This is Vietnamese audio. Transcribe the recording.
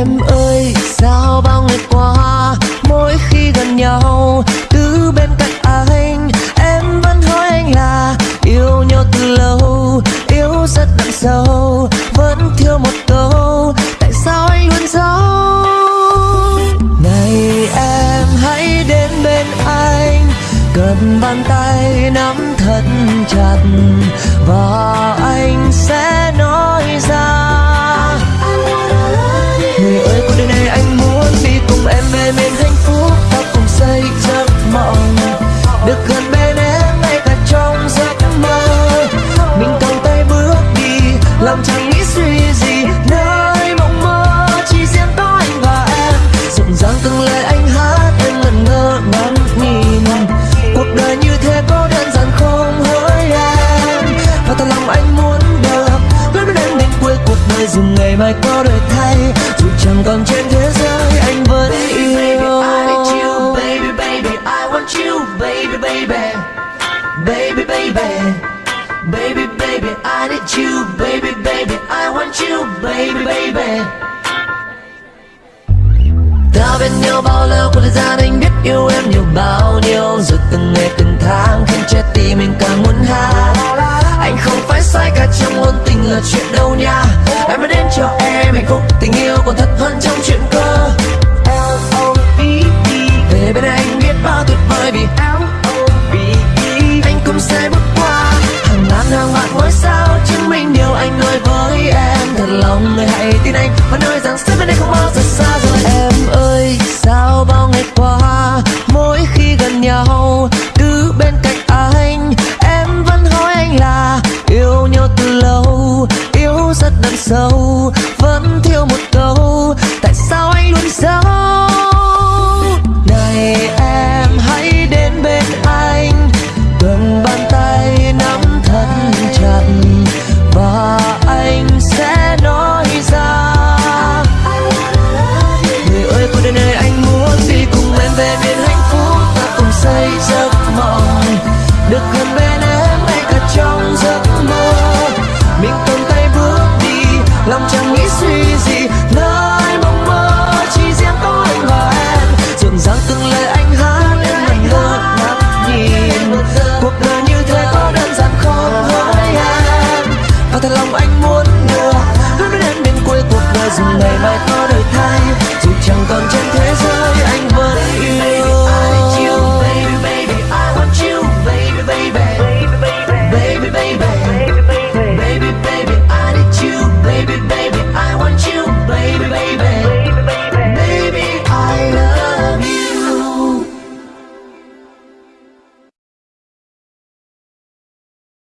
Em ơi, sao bao ngày qua, Mỗi khi gần nhau, Cứ bên cạnh anh, Em vẫn hỏi anh là Yêu nhau từ lâu, Yêu rất đậm sâu, Vẫn thiếu một câu, Tại sao anh luôn giấu? Này em, hãy đến bên anh Cầm bàn tay nắm thật chặt, Và anh sẽ Được gần bên em, ngay cả trong giấc mơ. Mình cầm tay bước đi Lòng chẳng nghĩ suy gì. Nơi mộng mơ chỉ riêng có anh và em. Rộn ràng từng lời anh hát, Em ngẩn ngơ ngắm nhìn. Cuộc đời như thế có đơn giản không hỡi em? Và thật lòng anh muốn được Bước đến em đến cuối cuộc đời. Dù ngày mai có đổi thay, Dù chẳng còn trên Baby, baby. Baby, baby. I need you, baby, baby. I want you, baby, baby. Ta bên nhau bao lâu của thời gian anh biết yêu em nhiều bao nhiêu Rồi từng ngày từng tháng khiến trái tim mình càng muốn hát Anh không phải sai cả trong ngôn tình là chuyện đâu nha Em đã đến cho em hạnh phúc tình yêu còn thật hơn trong chuyện. ngôi sao chứng minh điều anh nói với em thật lòng người hãy tin anh và nói rằng sẽ bên em. tonight.